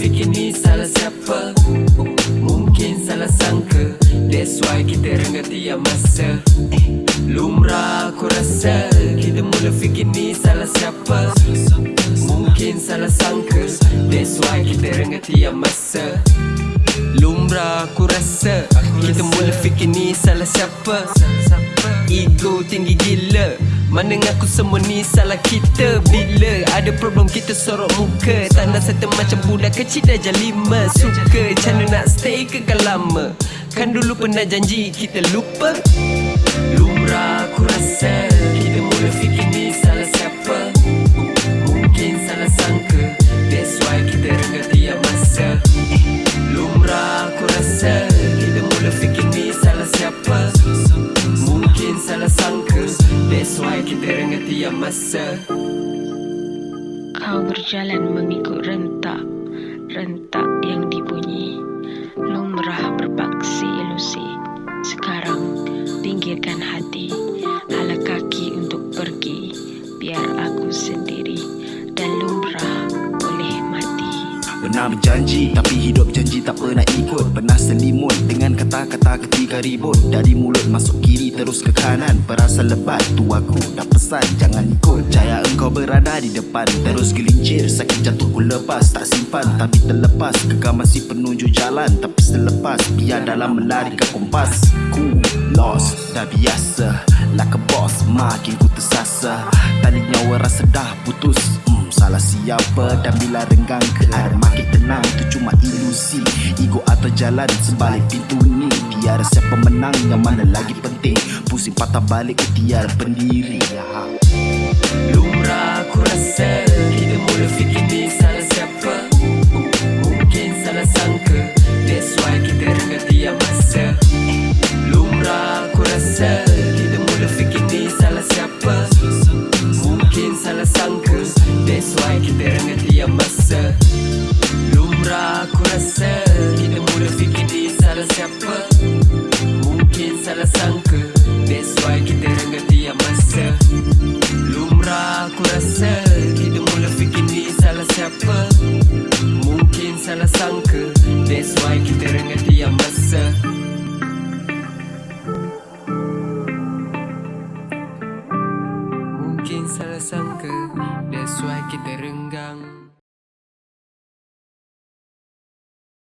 fikir ni salah siapa? Mungkin salah sangka. That's why kita rengah tiap masa. Lumrah aku rasa Kita mula fikir ni salah siapa? Mungkin salah sangka. That's why kita rengah tiap masa. Lumrah aku rasa Kita mula fikir ni salah siapa? Ego tinggi gila Mana ngaku semua ni salah kita. Bila ada problem kita sorok muka. Tanda serta macam budak kecil dah jam lima Suka macam nak stay kekal lama Kan dulu pernah janji kita lupa. Lumrah That's why kita rengah tiap masa. Kau berjalan mengikut rentak Rentak yang dibunyi. Lumrah berpaksi ilusi. Sekarang pinggirkan hati. Hala kaki untuk pergi. Biar aku sendiri Dan lumrah boleh mati. Pernah berjanji tapi hidup janji tak pernah ikut. Pernah selimut dengan kata-kata ketika ribut. Dari mulut masuk kiri terus ke kanan. Perasa lebat tu aku dah pesan. Jangan ikut Jaya engkau berada di depan. Terus gelincir Sakit jatuh ku lepas. Tak simpan tapi terlepas. Kekal masih penuju jalan tapi selepas. Biar dalam melarikan kompas. Ku lost dah biasa. Like a boss makin ku tersasa. Tali nyawa rasa dah putus. Hmm, Salah siapa? Dan bila renggang ke air makin tenang Itu cuma ilusi. Ego atau jalan sebalik pintu ni Tiada siapa menang yang mana lagi penting? Pusing patah balik ke tiada pendiri Lumrah aku rasa siapa? Mungkin salah sangka. That's why kita rengah tiap masa Mungkin salah sangka. That's why kita